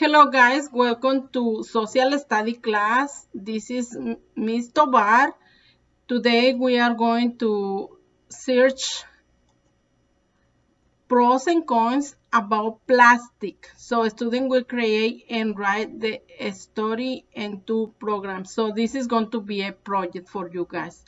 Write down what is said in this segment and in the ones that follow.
Hello guys, welcome to social study class. This is Ms. Tobar. Today we are going to search pros and cons about plastic. So student will create and write the story and two programs. So this is going to be a project for you guys.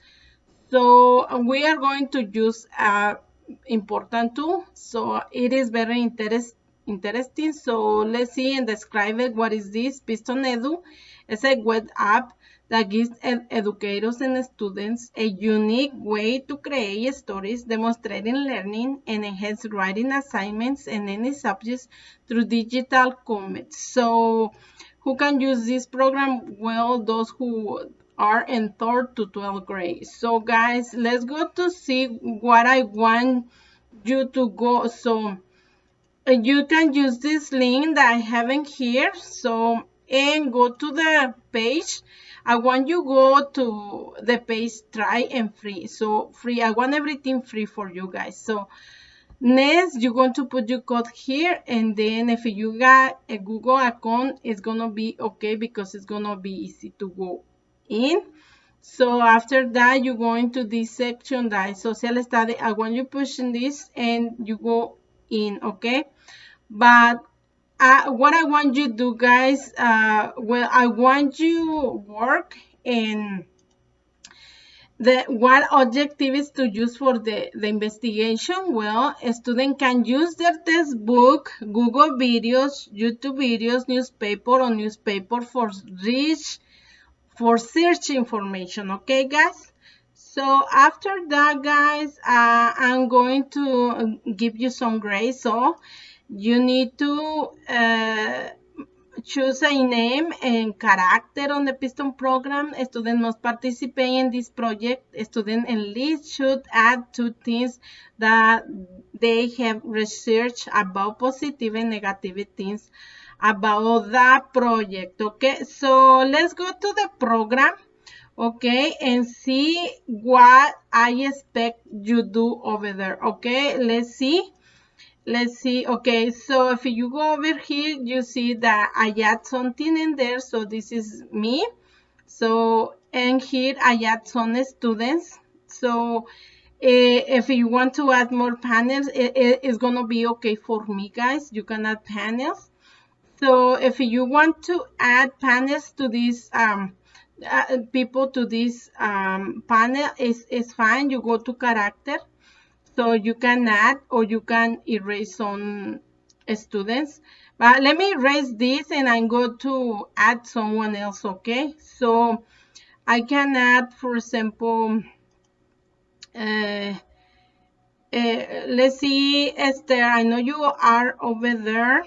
So we are going to use a important tool. So it is very interesting interesting. So let's see and describe it. What is this? Pixton Edu is a web app that gives ed educators and students a unique way to create stories, demonstrating learning and enhance writing assignments in any subjects through digital comments. So who can use this program? Well, those who are in third to 12th grade. So guys, let's go to see what I want you to go. So Uh, you can use this link that I have in here. So, and go to the page. I want you go to the page try and free. So free, I want everything free for you guys. So next, you're going to put your code here. And then if you got a Google account, it's going to be okay because it's going to be easy to go in. So after that, you go into this section that is social study. I want you pushing this and you go in, okay? But uh, what I want you to do, guys, uh, well, I want you work in the what objective is to use for the, the investigation? Well, a student can use their textbook, Google videos, YouTube videos, newspaper or newspaper for reach, for search information, okay, guys? So after that, guys, uh, I'm going to give you some grades. So you need to uh, choose a name and character on the Pixton program. A student must participate in this project. A student at least should add two things that they have researched about positive and negative things about that project. Okay, so let's go to the program okay and see what i expect you do over there. Okay let's see. Let's see okay so if you go over here you see that i add something in there so this is me. So and here i add some students. So uh, if you want to add more panels it, it, it's gonna be okay for me guys. You can add panels. So if you want to add panels to this um uh, people to this um, panel is, is fine. You go to character. So you can add or you can erase some students. But let me erase this and I'm going to add someone else, okay? So I can add, for example, uh, uh, let's see, Esther, I know you are over there.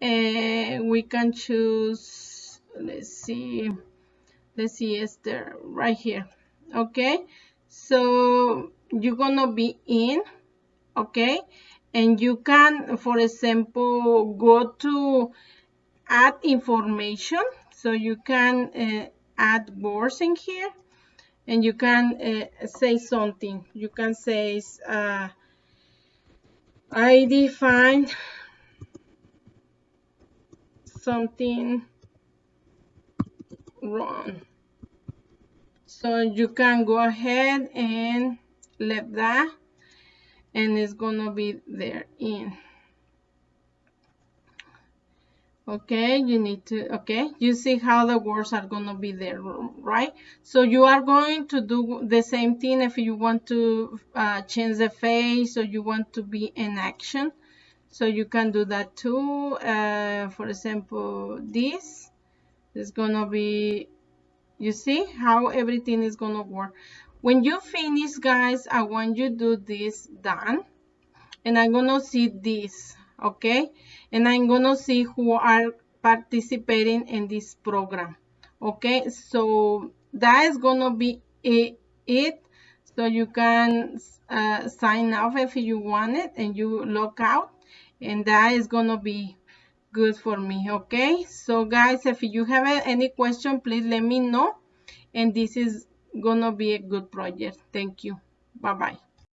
Uh, we can choose, let's see let's see Esther right here. Okay so you're gonna be in okay and you can for example go to add information. So you can uh, add words in here and you can uh, say something. You can say uh, I define something wrong. So you can go ahead and leave that and it's gonna be there in. Okay, you need to, okay, you see how the words are gonna be there, right? So you are going to do the same thing if you want to uh, change the face or you want to be in action. So you can do that too. Uh, for example, this is gonna be you see how everything is gonna work. When you finish guys i want you to do this done and i'm gonna see this okay? And i'm gonna see who are participating in this program okay? So that is gonna be it. So you can uh, sign off if you want it and you log out and that is gonna be good for me okay so guys if you have any question please let me know. And this is gonna be a good project. Thank you. Bye bye